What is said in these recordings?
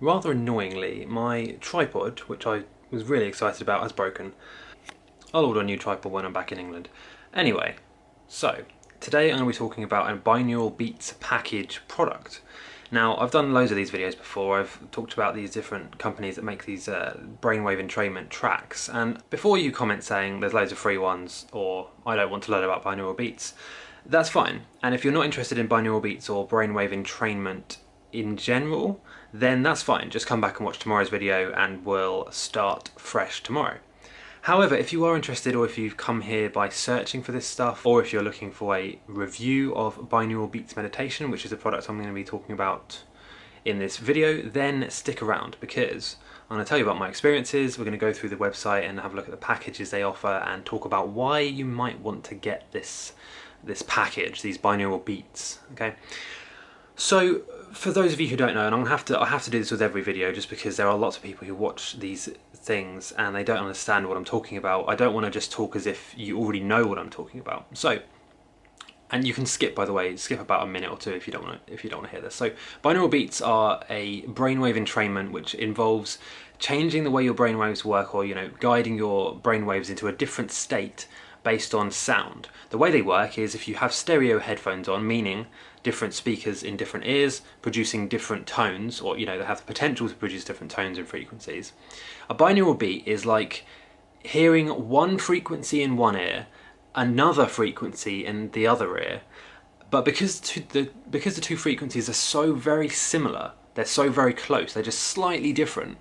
Rather annoyingly, my tripod, which I was really excited about, has broken. I'll order a new tripod when I'm back in England. Anyway, so today I'm going to be talking about a binaural beats package product. Now, I've done loads of these videos before. I've talked about these different companies that make these uh, brainwave entrainment tracks. And before you comment saying there's loads of free ones or I don't want to learn about binaural beats, that's fine. And if you're not interested in binaural beats or brainwave entrainment in general, then that's fine. Just come back and watch tomorrow's video and we'll start fresh tomorrow. However, if you are interested or if you've come here by searching for this stuff or if you're looking for a review of binaural beats meditation, which is a product I'm going to be talking about in this video, then stick around because I'm going to tell you about my experiences, we're going to go through the website and have a look at the packages they offer and talk about why you might want to get this this package, these binaural beats, okay? So for those of you who don't know, and I'm gonna have to I have to do this with every video just because there are lots of people who watch these things and they don't understand what I'm talking about. I don't want to just talk as if you already know what I'm talking about. So and you can skip by the way, skip about a minute or two if you don't want to if you don't want to hear this. So binaural beats are a brainwave entrainment which involves changing the way your brainwaves work or you know guiding your brainwaves into a different state based on sound. The way they work is if you have stereo headphones on, meaning different speakers in different ears producing different tones, or you know, they have the potential to produce different tones and frequencies. A binaural beat is like hearing one frequency in one ear, another frequency in the other ear, but because the because the two frequencies are so very similar, they're so very close, they're just slightly different,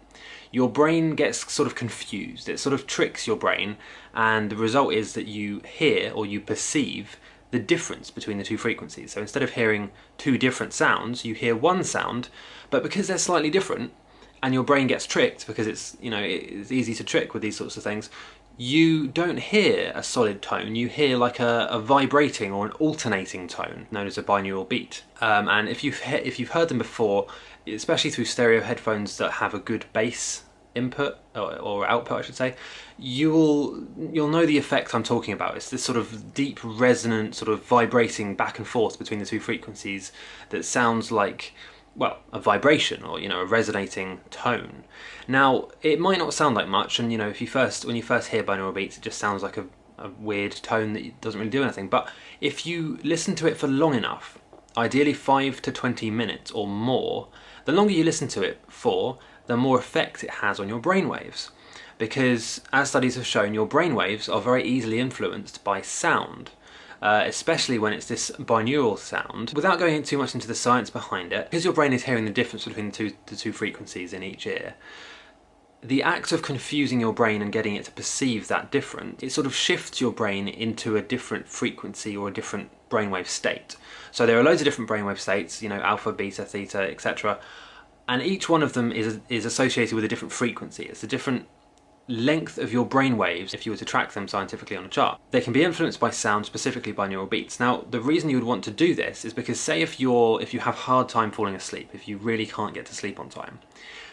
your brain gets sort of confused. It sort of tricks your brain and the result is that you hear or you perceive the difference between the two frequencies. So instead of hearing two different sounds, you hear one sound, but because they're slightly different, and your brain gets tricked because it's, you know, it's easy to trick with these sorts of things, you don't hear a solid tone, you hear like a, a vibrating or an alternating tone known as a binaural beat. Um, and if you've, if you've heard them before, especially through stereo headphones that have a good bass input or, or, output I should say you will you'll know the effect I'm talking about. It's this sort of deep resonant sort of vibrating back and forth between the two frequencies that sounds like well a vibration or you know a resonating tone. Now it might not sound like much and you know if you first when you first hear binaural beats it just sounds like a, a weird tone that doesn't really do anything. But if you listen to it for long enough ideally 5 to 20 minutes or more the longer you listen to it for, the more effect it has on your brainwaves. Because, as studies have shown, your brainwaves are very easily influenced by sound. Uh, especially when it's this binaural sound. Without going too much into the science behind it, because your brain is hearing the difference between the two, the two frequencies in each ear, the act of confusing your brain and getting it to perceive that different, it sort of shifts your brain into a different frequency or a different brainwave state. So there are loads of different brainwave states, you know, alpha, beta, theta, etc. And each one of them is, is associated with a different frequency. It's a different length of your brain waves if you were to track them scientifically on a chart. They can be influenced by sound, specifically by binaural beats. Now, the reason you would want to do this is because say if you're if you have hard time falling asleep, if you really can't get to sleep on time,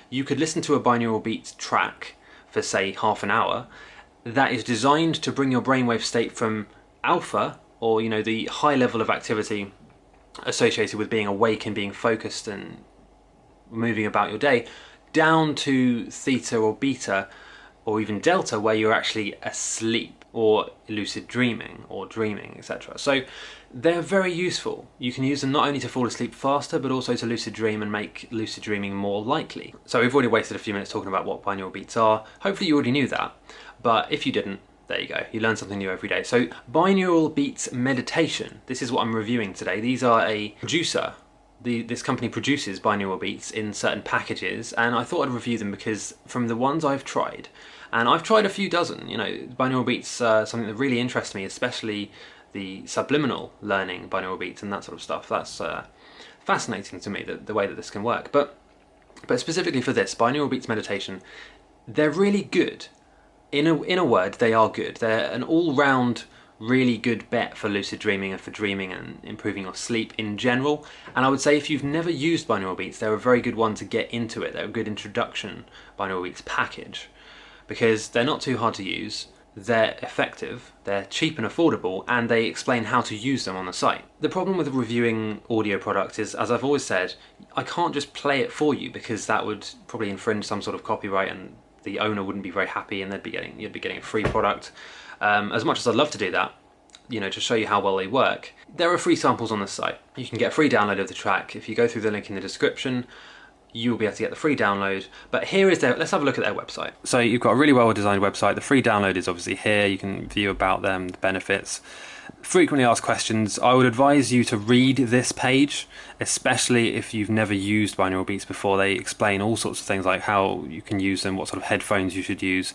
you could listen to a binaural beat track for say half an hour that is designed to bring your brainwave state from alpha or you know the high level of activity associated with being awake and being focused and moving about your day down to theta or beta or even delta where you're actually asleep or lucid dreaming or dreaming etc so they're very useful. You can use them not only to fall asleep faster but also to lucid dream and make lucid dreaming more likely. So we've already wasted a few minutes talking about what binaural beats are. Hopefully you already knew that. But if you didn't there you go, you learn something new every day. So binaural beats meditation, this is what I'm reviewing today. These are a producer, the, this company produces binaural beats in certain packages and I thought I'd review them because from the ones I've tried, and I've tried a few dozen, you know, binaural beats are something that really interests me, especially the subliminal learning binaural beats and that sort of stuff. That's uh, fascinating to me, the, the way that this can work. But, but specifically for this, binaural beats meditation, they're really good in a, in a word, they are good. They're an all-round really good bet for lucid dreaming and for dreaming and improving your sleep in general. And I would say if you've never used binaural beats, they're a very good one to get into it. They're a good introduction binaural beats package because they're not too hard to use. they're effective, they're cheap and affordable, and they explain how to use them on the site. The problem with reviewing audio products is, as I've always said, I can't just play it for you because that would probably infringe some sort of copyright and the owner wouldn't be very happy and they'd be getting you'd be getting a free product. Um, as much as I'd love to do that, you know, to show you how well they work, there are free samples on the site. You can get a free download of the track if you go through the link in the description you'll be able to get the free download. But here is their, let's have a look at their website. So you've got a really well designed website. The free download is obviously here. You can view about them, the benefits. Frequently asked questions. I would advise you to read this page, especially if you've never used binaural beats before. They explain all sorts of things like how you can use them, what sort of headphones you should use.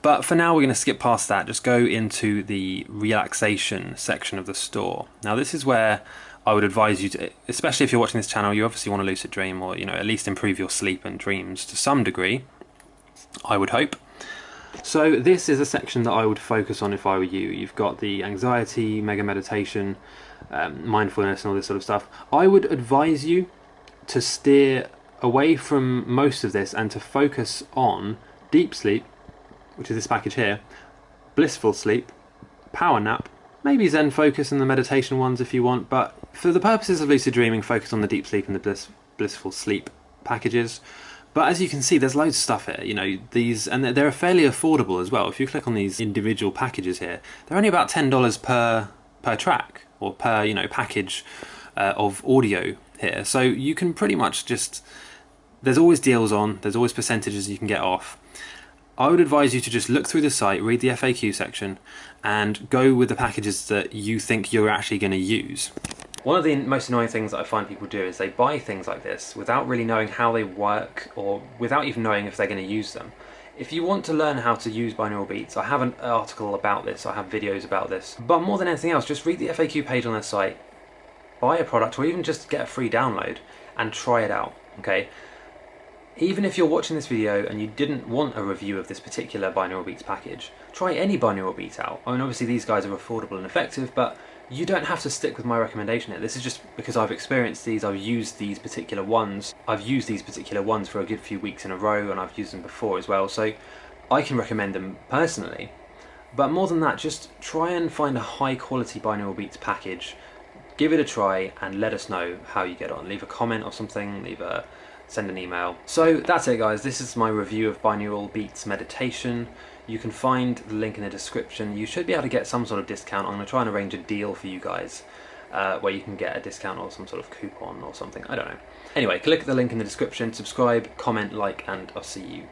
But for now, we're going to skip past that. Just go into the relaxation section of the store. Now, this is where I would advise you to, especially if you're watching this channel, you obviously want to lucid dream or you know at least improve your sleep and dreams to some degree. I would hope. So this is a section that I would focus on if I were you. You've got the anxiety, mega meditation, um, mindfulness, and all this sort of stuff. I would advise you to steer away from most of this and to focus on deep sleep, which is this package here, blissful sleep, power nap, maybe Zen focus and the meditation ones if you want, but for the purposes of lucid dreaming, focus on the deep sleep and the bliss, blissful sleep packages. But as you can see, there's loads of stuff here. You know these, and they're fairly affordable as well. If you click on these individual packages here, they're only about ten dollars per per track or per you know package uh, of audio here. So you can pretty much just there's always deals on. There's always percentages you can get off. I would advise you to just look through the site, read the FAQ section, and go with the packages that you think you're actually going to use. One of the most annoying things that I find people do is they buy things like this without really knowing how they work or without even knowing if they're going to use them. If you want to learn how to use binaural beats, I have an article about this, I have videos about this, but more than anything else, just read the FAQ page on their site, buy a product or even just get a free download and try it out, okay? Even if you're watching this video and you didn't want a review of this particular binaural beats package, try any binaural beat out. I mean obviously these guys are affordable and effective, but you don't have to stick with my recommendation here. This is just because I've experienced these, I've used these particular ones. I've used these particular ones for a good few weeks in a row and I've used them before as well, so I can recommend them personally. But more than that, just try and find a high quality binaural beats package, give it a try and let us know how you get on. Leave a comment or something, leave a send an email. So that's it guys, this is my review of binaural beats meditation. You can find the link in the description. You should be able to get some sort of discount. I'm going to try and arrange a deal for you guys uh, where you can get a discount or some sort of coupon or something. I don't know. Anyway, click the link in the description, subscribe, comment, like, and I'll see you